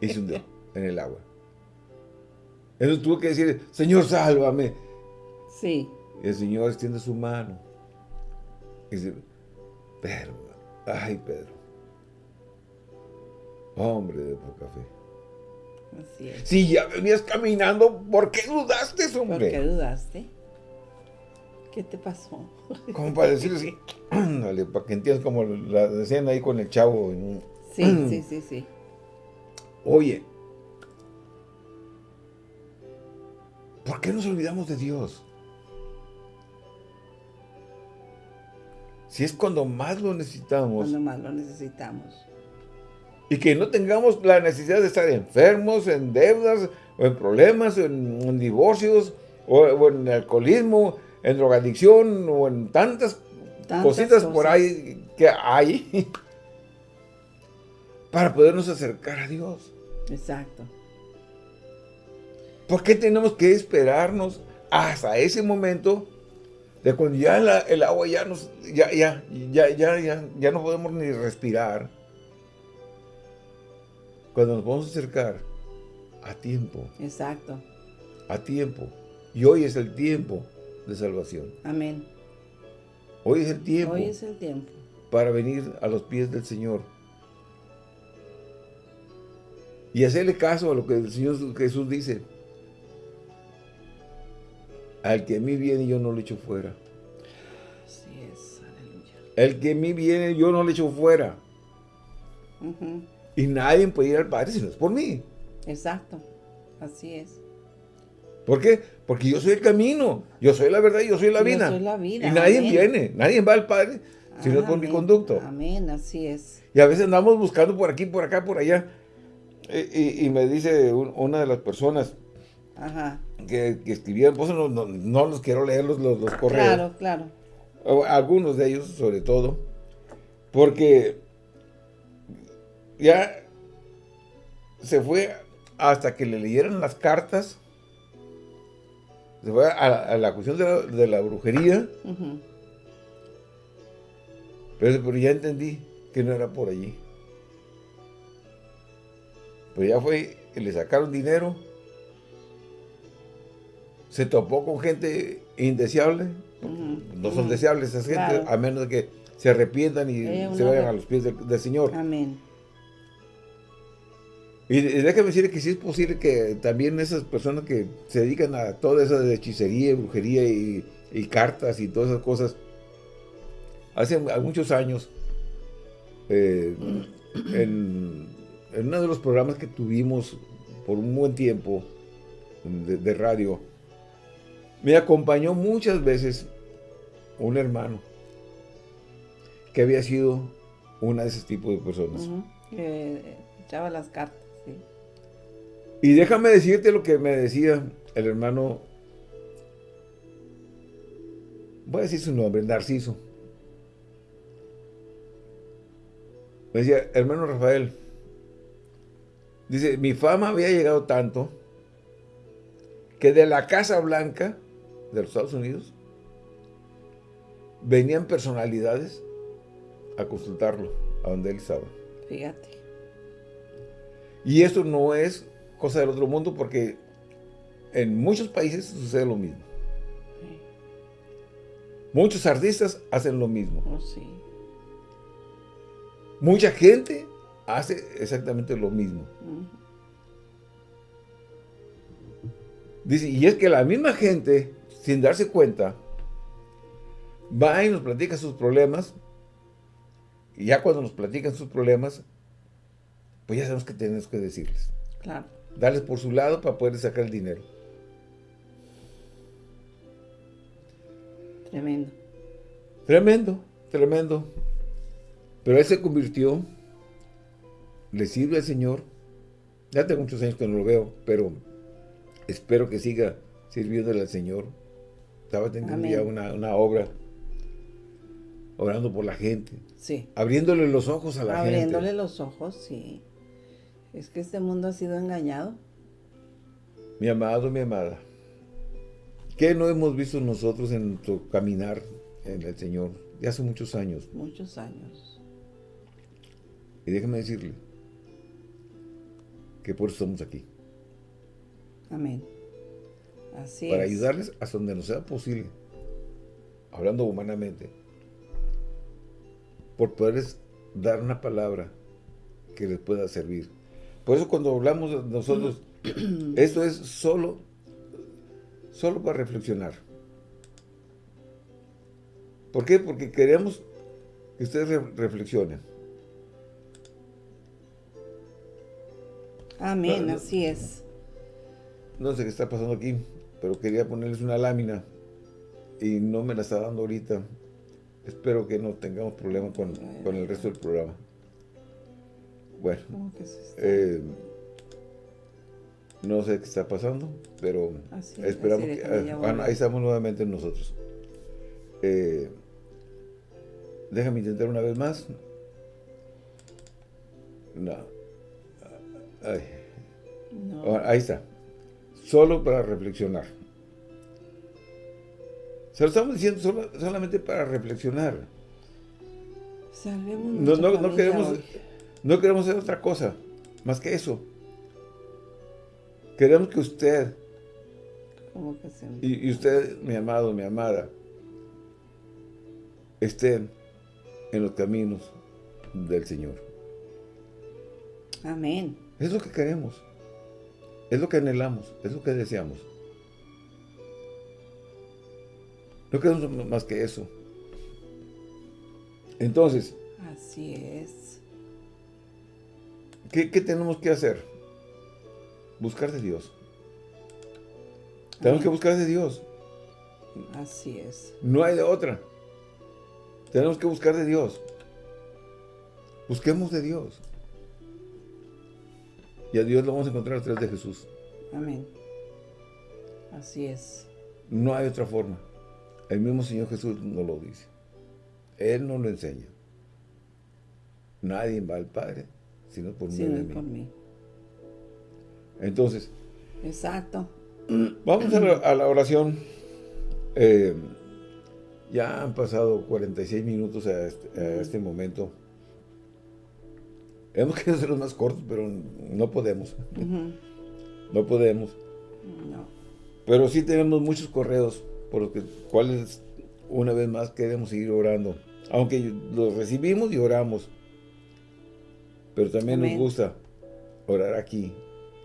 Y se hundió en el agua. Entonces tuvo que decir, Señor, sálvame. Sí. Y el Señor extiende su mano. Y dice, Pedro, ay Pedro. Hombre de poca fe. Así es. Si ya venías caminando, ¿por qué dudaste, hombre? ¿Por qué dudaste? ¿Qué te pasó? Como para decir así, para que entiendas como la decían ahí con el chavo. Sí, sí, sí, sí. Oye, ¿Por qué nos olvidamos de Dios? Si es cuando más lo necesitamos. Cuando más lo necesitamos. Y que no tengamos la necesidad de estar enfermos, en deudas, o en problemas, en, divorcios, o, en alcoholismo, en drogadicción, o en tantas, cositas por ahí que hay para podernos acercar a Dios. Exacto. ¿Por qué tenemos que esperarnos hasta ese momento de cuando ya el agua ya nos, ya, ya, ya, ya, ya, ya no podemos ni respirar? Cuando nos vamos a acercar a tiempo. Exacto. A tiempo. Y hoy es el tiempo de salvación. Amén. Hoy es el tiempo. Hoy es el tiempo. Para venir a los pies del Señor. Y hacerle caso a lo que el Señor Jesús dice. Al que a mí viene yo no le echo fuera. Así es, aleluya. El que a mí viene yo no le echo fuera. Y nadie puede ir al Padre si no es por mí. Exacto, así es. ¿Por qué? Porque yo soy el camino, yo soy la verdad y yo soy la vida. Yo soy la vida. Y nadie viene, nadie va al Padre si no es por mi conducto. Amén, así es. Y a veces andamos buscando por aquí, por acá, por allá. Y, me dice una de las personas Que, que, escribieron, pues no, no, los quiero leer los, los, correos. Claro, claro. algunos de ellos, sobre todo. Porque ya se fue hasta que le leyeran las cartas se fue a, la cuestión de la, brujería. pero, ya entendí que no era por allí. Pero ya fue y le sacaron dinero. Se topó con gente indeseable. No son deseables esas gente, a menos de que se arrepientan y se vayan a los pies del Señor. Amén. Y, déjame decir que sí es posible que también esas personas que se dedican a toda esa de hechicería, brujería y, cartas y todas esas cosas, hace muchos años, eh, en, uno de los programas que tuvimos por un buen tiempo de, radio, me acompañó muchas veces un hermano que había sido una de esos tipos de personas. echaba las cartas. Y déjame decirte lo que me decía el hermano, voy a decir su nombre, Narciso. Me decía, hermano Rafael, dice, mi fama había llegado tanto que de la Casa Blanca de los Estados Unidos venían personalidades a consultarlo a donde él estaba. Fíjate. Y esto no es cosa del otro mundo porque en muchos países sucede lo mismo. Muchos artistas hacen lo mismo. Oh, Mucha gente hace exactamente lo mismo. Dice, y es que la misma gente, sin darse cuenta, va y nos platica sus problemas, y ya cuando nos platican sus problemas, pues ya sabemos que tenemos que decirles. Claro darles por su lado para poder sacar el dinero. Tremendo. Tremendo, tremendo. Pero él se convirtió, le sirve al Señor. Ya tengo muchos años que no lo veo, pero espero que siga sirviéndole al Señor. Estaba teniendo ya una, una, obra, orando por la gente. Sí. Abriéndole los ojos a la gente. Abriéndole los ojos, sí. Es que este mundo ha sido engañado. Mi amado, mi amada, ¿qué no hemos visto nosotros en nuestro caminar en el Señor de hace muchos años? Muchos años. Y déjeme decirle que por eso estamos aquí. Amén. Así Para ayudarles hasta donde nos sea posible, hablando humanamente, por poderles dar una palabra que les pueda servir. Por eso cuando hablamos nosotros, esto es solo, solo para reflexionar. ¿Por qué? Porque queremos que ustedes reflexionen. Amén, así es. No sé qué está pasando aquí, pero quería ponerles una lámina y no me la está dando ahorita. Espero que no tengamos problemas con, con el resto del programa. bueno, eh, no sé qué está pasando, pero esperamos que... Ah, ahí estamos nuevamente nosotros. Eh, déjame intentar una vez más. No. Ahí está. Solo para reflexionar. Se lo estamos diciendo solamente para reflexionar. No, no, queremos, no queremos hacer otra cosa más que eso. Queremos que usted y, y, usted, mi amado, mi amada, estén en los caminos del Señor. Amén. Es lo que queremos. Es lo que anhelamos. Es lo que deseamos. No queremos más que eso. Entonces. Así es. ¿Qué, tenemos que hacer? Buscar de Dios. Tenemos que buscar de Dios. Así es. No hay de otra. Tenemos que buscar de Dios. Busquemos de Dios. Y a Dios lo vamos a encontrar a través de Jesús. Amén. Así es. No hay otra forma. El mismo Señor Jesús nos lo dice. Él nos lo enseña. Nadie va al Padre, sino por, mí. Entonces. Exacto. Vamos a la, oración. Eh, ya han pasado 46 minutos a este, este momento. Hemos querido hacerlos más cortos, pero no podemos. No podemos. No. Pero sí tenemos muchos correos por los que, cuales una vez más queremos seguir orando. Aunque los recibimos y oramos. Pero también nos gusta orar aquí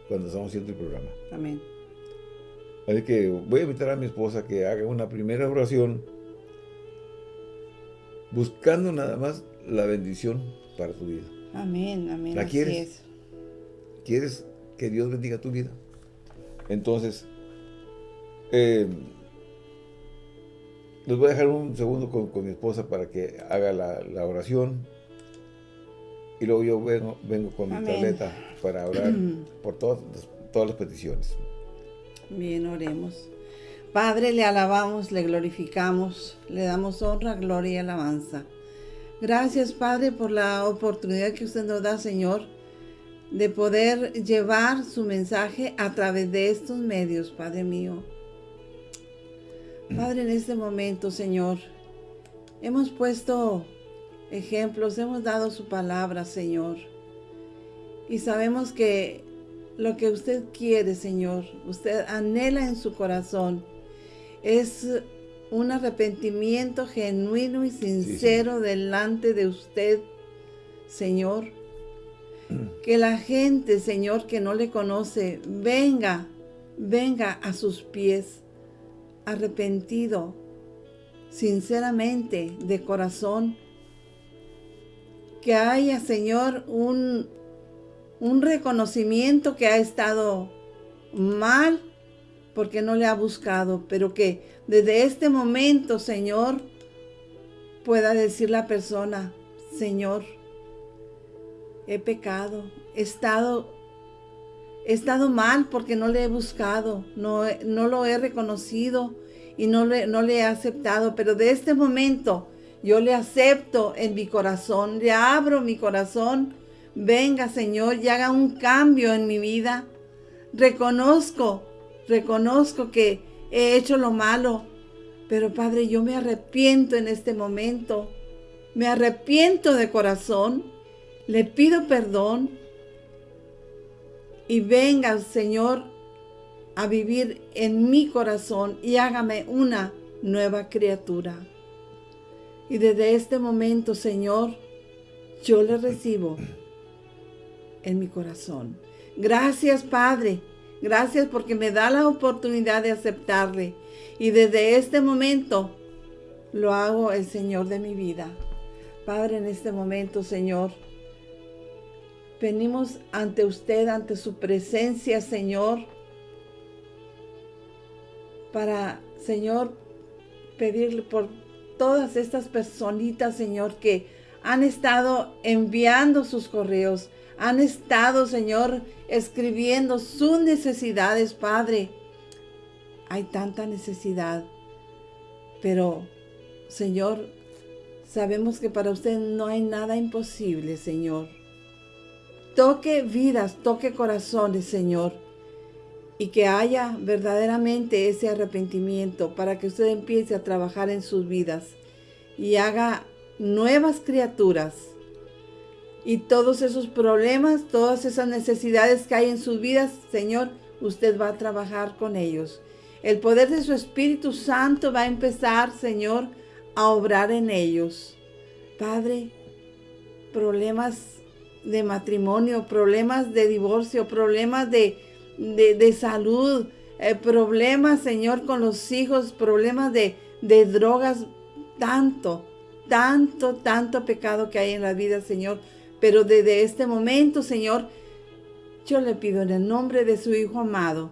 cuando estamos haciendo el programa. Amén. Así que voy a invitar a mi esposa que haga una primera oración buscando nada más la bendición para tu vida. Amén, amén. ¿La quieres? ¿Quieres que Dios bendiga tu vida? Entonces, eh, les voy a dejar un segundo con, mi esposa para que haga la, oración. Y luego yo vengo, vengo con mi tableta para orar por todas, todas las peticiones. Bien, oremos. Padre, le alabamos, le glorificamos, le damos honra, gloria y alabanza. Gracias, Padre, por la oportunidad que usted nos da, Señor, de poder llevar su mensaje a través de estos medios, Padre mío. Padre, en este momento, Señor, hemos puesto ejemplos, hemos dado su palabra, Señor. Y sabemos que lo que usted quiere, Señor, usted anhela en su corazón, es un arrepentimiento genuino y sincero delante de usted, Señor. Que la gente, Señor, que no le conoce, venga, venga a sus pies, arrepentido, sinceramente, de corazón. Que haya, Señor, un, un reconocimiento que ha estado mal porque no le ha buscado, pero que desde este momento, Señor, pueda decir la persona, Señor, he pecado, he estado, he estado mal porque no le he buscado, no, no lo he reconocido y no le, no le he aceptado, pero de este momento yo le acepto en mi corazón, le abro mi corazón, venga Señor y haga un cambio en mi vida. Reconozco reconozco que he hecho lo malo, pero Padre, yo me arrepiento en este momento. Me arrepiento de corazón. Le pido perdón. Y venga, Señor, a vivir en mi corazón y hágame una nueva criatura. Y desde este momento, Señor, yo le recibo en mi corazón. Gracias, Padre, Gracias porque me da la oportunidad de aceptarle. Y desde este momento lo hago el Señor de mi vida. Padre, en este momento, Señor, venimos ante usted, ante su presencia, Señor, para, Señor, pedirle por todas estas personitas, Señor, que han estado enviando sus correos, han estado, Señor, escribiendo sus necesidades, Padre. Hay tanta necesidad, pero, Señor, sabemos que para usted no hay nada imposible, Señor. Toque vidas, toque corazones, Señor. Y que haya verdaderamente ese arrepentimiento para que usted empiece a trabajar en sus vidas y haga nuevas criaturas. Y todos esos problemas, todas esas necesidades que hay en sus vidas, Señor, usted va a trabajar con ellos. El poder de su Espíritu Santo va a empezar, Señor, a obrar en ellos. Padre, problemas de matrimonio, problemas de divorcio, problemas de, de, salud, eh, problemas, Señor, con los hijos, problemas de, de drogas, tanto, tanto, tanto pecado que hay en la vida, Señor. Pero desde este momento, Señor, yo le pido en el nombre de su Hijo amado,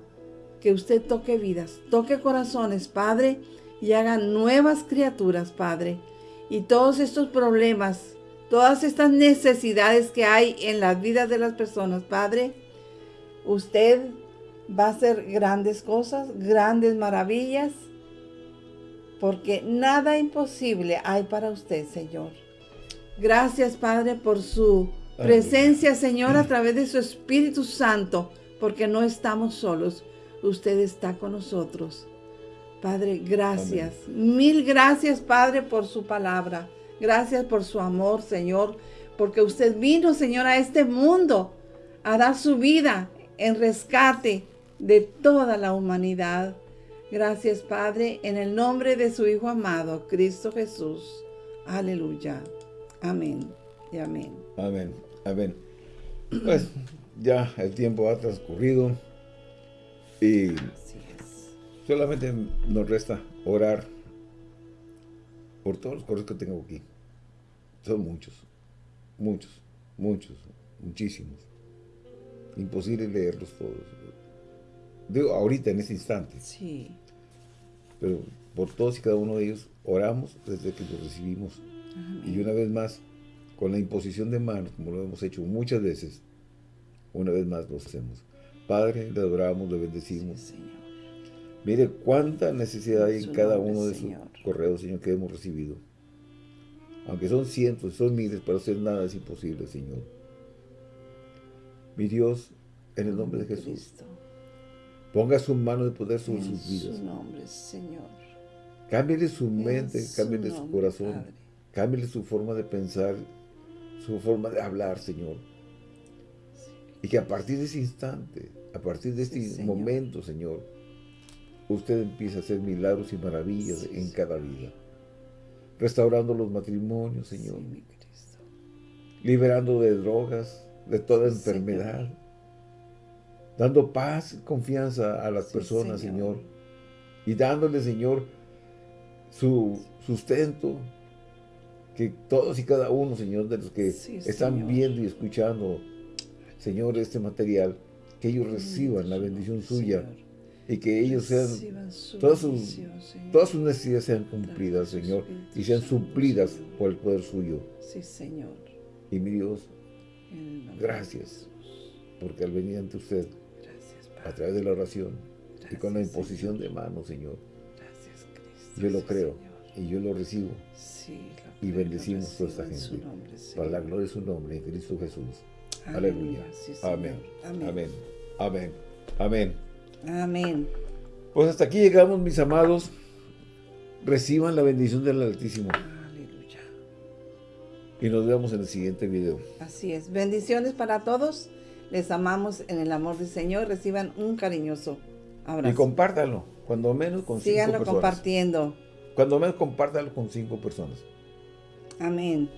que usted toque vidas, toque corazones, Padre, y haga nuevas criaturas, Padre. Y todos estos problemas, todas estas necesidades que hay en las vidas de las personas, Padre, usted va a hacer grandes cosas, grandes maravillas, porque nada imposible hay para usted, Señor. Gracias, Padre, por su presencia, Señor, a través de su Espíritu Santo, porque no estamos solos. Usted está con nosotros. Padre, gracias. Mil gracias, Padre, por su palabra. Gracias por su amor, Señor, porque usted vino, Señor, a este mundo a dar su vida en rescate de toda la humanidad. Gracias, Padre, en el nombre de su Hijo amado, Cristo Jesús. Aleluya. Amén y amén. Amén, amén. Pues ya el tiempo ha transcurrido y solamente nos resta orar por todos los correos que tengo aquí. Son muchos, muchos, muchos, muchísimos. Imposible leerlos todos. Digo, ahorita, en ese instante. Sí. Pero por todos y cada uno de ellos oramos desde que los recibimos. Y una vez más, con la imposición de manos, como lo hemos hecho muchas veces, una vez más lo hacemos. Padre, le adoramos, le bendecimos. Mire cuánta necesidad hay en cada uno de sus correos, Señor, que hemos recibido. Aunque son cientos, son miles, para hacer nada es imposible, Señor. Mi Dios, en el nombre de Jesús, ponga su mano de poder sobre sus vidas. su nombre, Señor. Cámbiale su mente, cámbiale su, corazón, cámbiale su forma de pensar, su forma de hablar, Señor. Y que a partir de ese instante, a partir de este momento, Señor, usted empieza a hacer milagros y maravillas en cada vida. Restaurando los matrimonios, Señor. Liberando de drogas, de toda enfermedad. Dando paz y confianza a las personas, Señor. Y dándole, Señor, su sustento. Que todos y cada uno, Señor, de los que están viendo y escuchando, Señor, este material, que ellos reciban la bendición suya y que ellos sean, todas sus, todas sus necesidades sean cumplidas, Señor, y sean suplidas por el poder suyo. Sí, Señor. Y mi Dios, gracias, porque al venir ante usted, a través de la oración y con la imposición de manos, Señor, yo lo creo y yo lo recibo. Y bendecimos a toda esta gente. para la gloria de su nombre, en Cristo Jesús. Aleluya. Amén. Amén. Amén. Amén. Amén. Pues hasta aquí llegamos, mis amados. Reciban la bendición del Altísimo. Aleluya. Y nos vemos en el siguiente video. Así es. Bendiciones para todos. Les amamos en el amor del Señor. Reciban un cariñoso abrazo. Y compártanlo. Cuando menos con Síganlo cinco personas. compartiendo. Cuando menos compártanlo con cinco personas. Amén.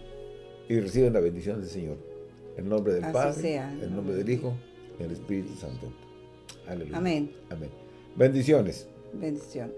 Y reciban la bendición del Señor. En nombre del Padre, en nombre del Hijo, y del Espíritu Santo. Amén. Amén. Bendiciones. Bendiciones.